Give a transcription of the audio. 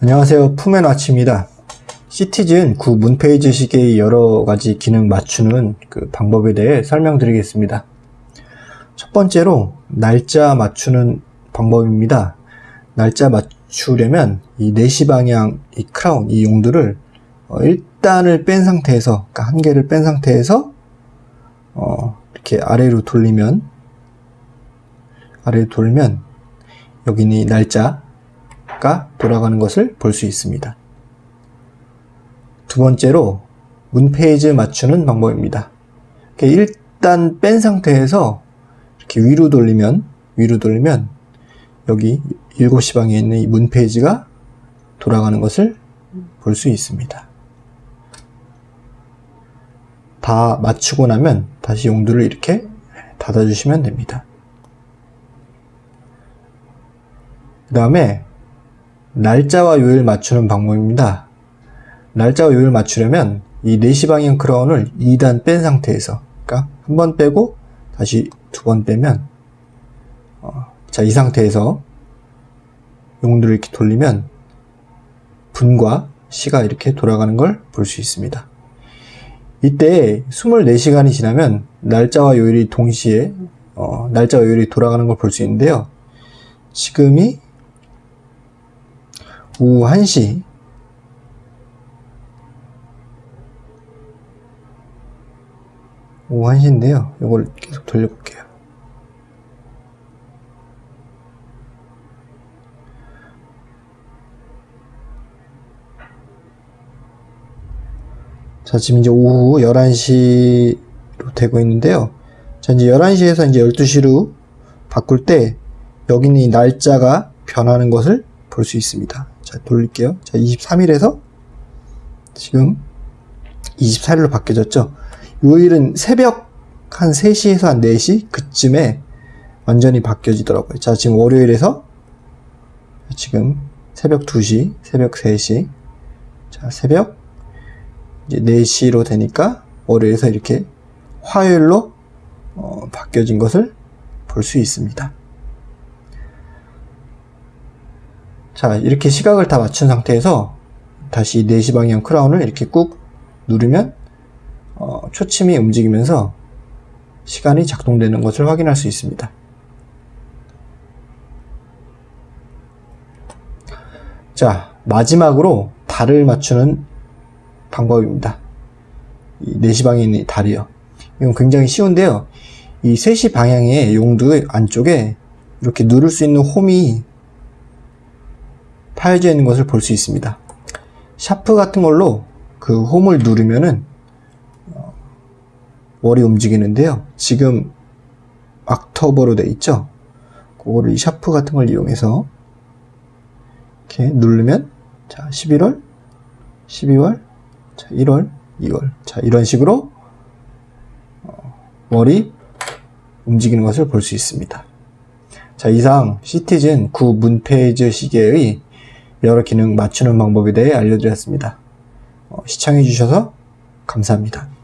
안녕하세요. 푸맨와치입니다. 시티즌 9 문페이지 시계의 여러가지 기능 맞추는 그 방법에 대해 설명드리겠습니다. 첫 번째로 날짜 맞추는 방법입니다. 날짜 맞추려면 이 4시 방향 이 크라운 이 용도를 어, 일단을 뺀 상태에서 그러니까 한 개를 뺀 상태에서 어, 이렇게 아래로 돌리면 아래로 돌면 여기는 이 날짜 가 돌아가는 것을 볼 수 있습니다. 두 번째로 문페이지 맞추는 방법입니다. 일단 뺀 상태에서 이렇게 위로 돌리면 위로 돌리면 여기 7시 방에 있는 이 문페이지가 돌아가는 것을 볼 수 있습니다. 다 맞추고 나면 다시 용도를 이렇게 닫아주시면 됩니다. 그 다음에 날짜와 요일 맞추는 방법입니다. 날짜와 요일 맞추려면 이 4시 방향 크라운을 2단 뺀 상태에서 그러니까 한 번 빼고 다시 두 번 빼면 어, 자이 상태에서 용도를 이렇게 돌리면 분과 시가 이렇게 돌아가는 걸 볼 수 있습니다. 이때 24시간이 지나면 날짜와 요일이 동시에 어, 날짜와 요일이 돌아가는 걸 볼 수 있는데요. 지금이 오후 1시 오후 1시인데요. 이걸 계속 돌려볼게요. 자, 지금 이제 오후 11시로 되고 있는데요. 자, 이제 11시에서 이제 12시로 바꿀 때 여기는 이 날짜가 변하는 것을 볼 수 있습니다. 자, 돌릴게요. 자, 23일에서 지금 24일로 바뀌어졌죠. 요일은 새벽 한 3시에서 한 4시 그쯤에 완전히 바뀌어지더라고요. 자, 지금 월요일에서 지금 새벽 2시, 새벽 3시, 자, 새벽 이제 4시로 되니까 월요일에서 이렇게 화요일로 어, 바뀌어진 것을 볼 수 있습니다. 자 이렇게 시각을 다 맞춘 상태에서 다시 4시 방향 크라운을 이렇게 꾹 누르면 어, 초침이 움직이면서 시간이 작동되는 것을 확인할 수 있습니다. 자 마지막으로 달을 맞추는 방법입니다. 이 4시 방향에 있는 달이요. 이건 굉장히 쉬운데요. 이 3시 방향의 용도 안쪽에 이렇게 누를 수 있는 홈이 파여져 있는 것을 볼 수 있습니다. 샤프 같은 걸로 그 홈을 누르면은 어, 월이 움직이는데요. 지금 악터버로 돼 있죠. 그거를 이 샤프 같은 걸 이용해서 이렇게 누르면 자 11월, 12월, 자 1월, 2월 자 이런 식으로 어, 월이 움직이는 것을 볼 수 있습니다. 자 이상 시티즌 9 문페이지 시계의 여러 기능 맞추는 방법에 대해 알려드렸습니다. 어, 시청해주셔서 감사합니다.